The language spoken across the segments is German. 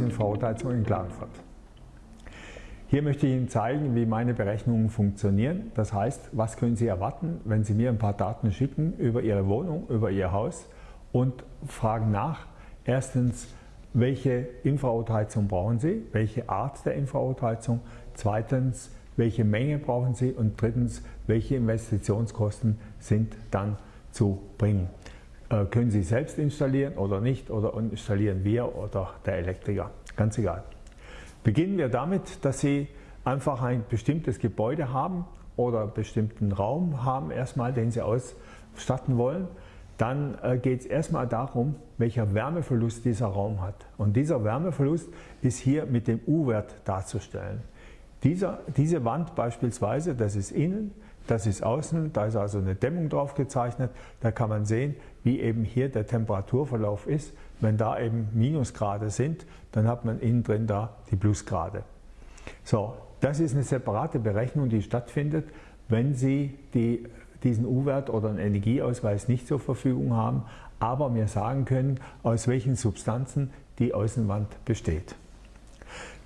Infrarotheizung in Klagenfurt. Hier möchte ich Ihnen zeigen, wie meine Berechnungen funktionieren. Das heißt, was können Sie erwarten, wenn Sie mir ein paar Daten schicken über Ihre Wohnung, über Ihr Haus und fragen nach, erstens, welche Infrarotheizung brauchen Sie, welche Art der Infrarotheizung, zweitens, welche Menge brauchen Sie und drittens, welche Investitionskosten sind dann zu bringen. Äh, können Sie selbst installieren oder nicht oder installieren wir oder der Elektriker, ganz egal. Beginnen wir damit, dass Sie einfach ein bestimmtes Gebäude haben oder einen bestimmten Raum haben erstmal, den Sie ausstatten wollen. Dann äh, geht es erstmal darum, welcher Wärmeverlust dieser Raum hat. Und dieser Wärmeverlust ist hier mit dem U-Wert darzustellen. Dieser, diese Wand beispielsweise, das ist innen, das ist außen, da ist also eine Dämmung drauf gezeichnet. Da kann man sehen, wie eben hier der Temperaturverlauf ist. Wenn da eben Minusgrade sind, dann hat man innen drin da die Plusgrade. So, das ist eine separate Berechnung, die stattfindet, wenn Sie die, diesen U-Wert oder einen Energieausweis nicht zur Verfügung haben, aber mir sagen können, aus welchen Substanzen die Außenwand besteht.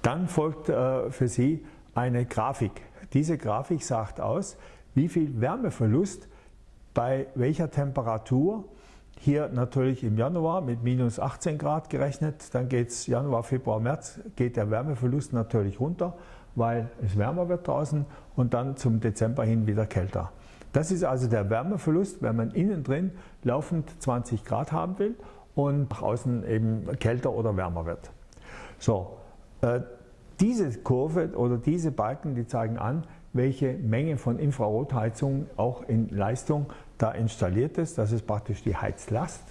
Dann folgt äh, für Sie eine Grafik. Diese Grafik sagt aus, wie viel Wärmeverlust bei welcher Temperatur. Hier natürlich im Januar mit minus 18 Grad gerechnet, dann geht es Januar, Februar, März, geht der Wärmeverlust natürlich runter, weil es wärmer wird draußen und dann zum Dezember hin wieder kälter. Das ist also der Wärmeverlust, wenn man innen drin laufend 20 Grad haben will und nach außen eben kälter oder wärmer wird. So, äh, diese Kurve oder diese Balken, die zeigen an, welche Menge von Infrarotheizung auch in Leistung da installiert ist. Das ist praktisch die Heizlast.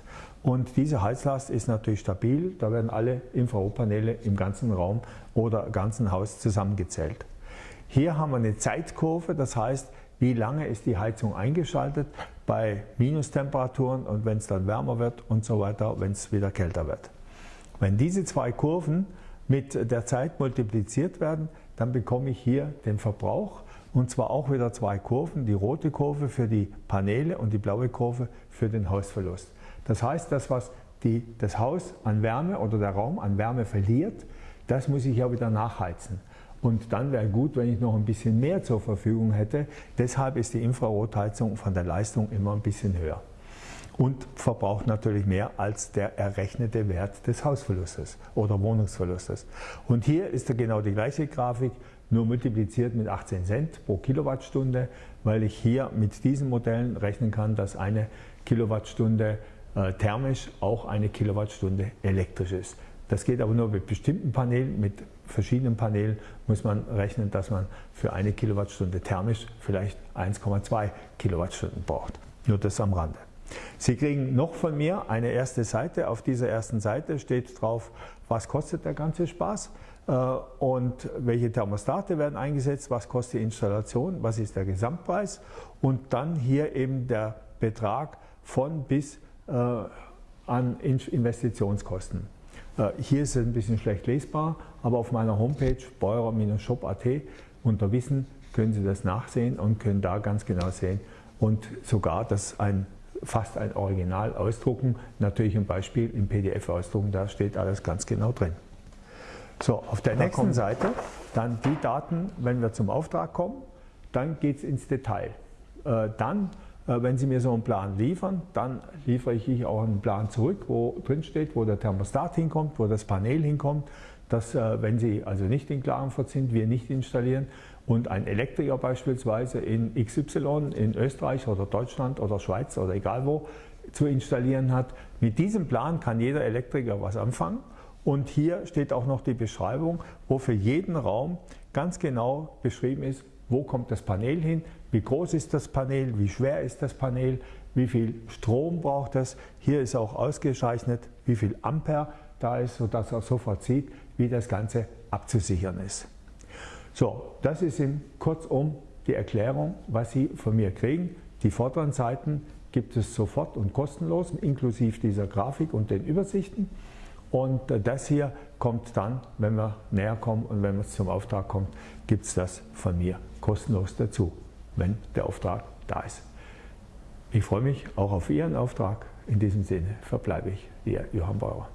Und diese Heizlast ist natürlich stabil. Da werden alle Infrarotpaneele im ganzen Raum oder ganzen Haus zusammengezählt. Hier haben wir eine Zeitkurve, das heißt, wie lange ist die Heizung eingeschaltet bei Minustemperaturen und wenn es dann wärmer wird und so weiter, wenn es wieder kälter wird. Wenn diese zwei Kurven mit der Zeit multipliziert werden, dann bekomme ich hier den Verbrauch und zwar auch wieder zwei Kurven, die rote Kurve für die Paneele und die blaue Kurve für den Hausverlust. Das heißt, das, was die, das Haus an Wärme oder der Raum an Wärme verliert, das muss ich ja wieder nachheizen. Und dann wäre gut, wenn ich noch ein bisschen mehr zur Verfügung hätte. Deshalb ist die Infrarotheizung von der Leistung immer ein bisschen höher. Und verbraucht natürlich mehr als der errechnete Wert des Hausverlustes oder Wohnungsverlustes. Und hier ist genau die gleiche Grafik nur multipliziert mit 18 Cent pro Kilowattstunde, weil ich hier mit diesen Modellen rechnen kann, dass eine Kilowattstunde äh, thermisch auch eine Kilowattstunde elektrisch ist. Das geht aber nur mit bestimmten Panelen, mit verschiedenen Panelen muss man rechnen, dass man für eine Kilowattstunde thermisch vielleicht 1,2 Kilowattstunden braucht. Nur das am Rande. Sie kriegen noch von mir eine erste Seite. Auf dieser ersten Seite steht drauf, was kostet der ganze Spaß? Äh, und welche Thermostate werden eingesetzt, was kostet die Installation, was ist der Gesamtpreis? Und dann hier eben der Betrag von bis äh, an Investitionskosten. Äh, hier ist es ein bisschen schlecht lesbar, aber auf meiner Homepage beurer-shop.at unter Wissen können Sie das nachsehen und können da ganz genau sehen. Und sogar, dass ein fast ein Original ausdrucken. Natürlich ein Beispiel im PDF ausdrucken, da steht alles ganz genau drin. So, auf der da nächsten Seite dann die Daten, wenn wir zum Auftrag kommen, dann geht es ins Detail. Äh, dann, wenn Sie mir so einen Plan liefern, dann liefere ich auch einen Plan zurück, wo drin steht, wo der Thermostat hinkommt, wo das Panel hinkommt, dass äh, wenn Sie also nicht in Klagenfurt sind, wir nicht installieren und ein Elektriker beispielsweise in XY in Österreich oder Deutschland oder Schweiz oder egal wo zu installieren hat, mit diesem Plan kann jeder Elektriker was anfangen. Und hier steht auch noch die Beschreibung, wo für jeden Raum ganz genau beschrieben ist, wo kommt das Panel hin, wie groß ist das Panel, wie schwer ist das Panel, wie viel Strom braucht es. Hier ist auch ausgezeichnet, wie viel Ampere da ist, sodass er sofort sieht, wie das Ganze abzusichern ist. So, das ist in kurzum die Erklärung, was Sie von mir kriegen. Die vorderen Seiten gibt es sofort und kostenlos, inklusive dieser Grafik und den Übersichten. Und das hier kommt dann, wenn wir näher kommen und wenn es zum Auftrag kommt, gibt es das von mir kostenlos dazu, wenn der Auftrag da ist. Ich freue mich auch auf Ihren Auftrag. In diesem Sinne verbleibe ich, Ihr Johann Bauer.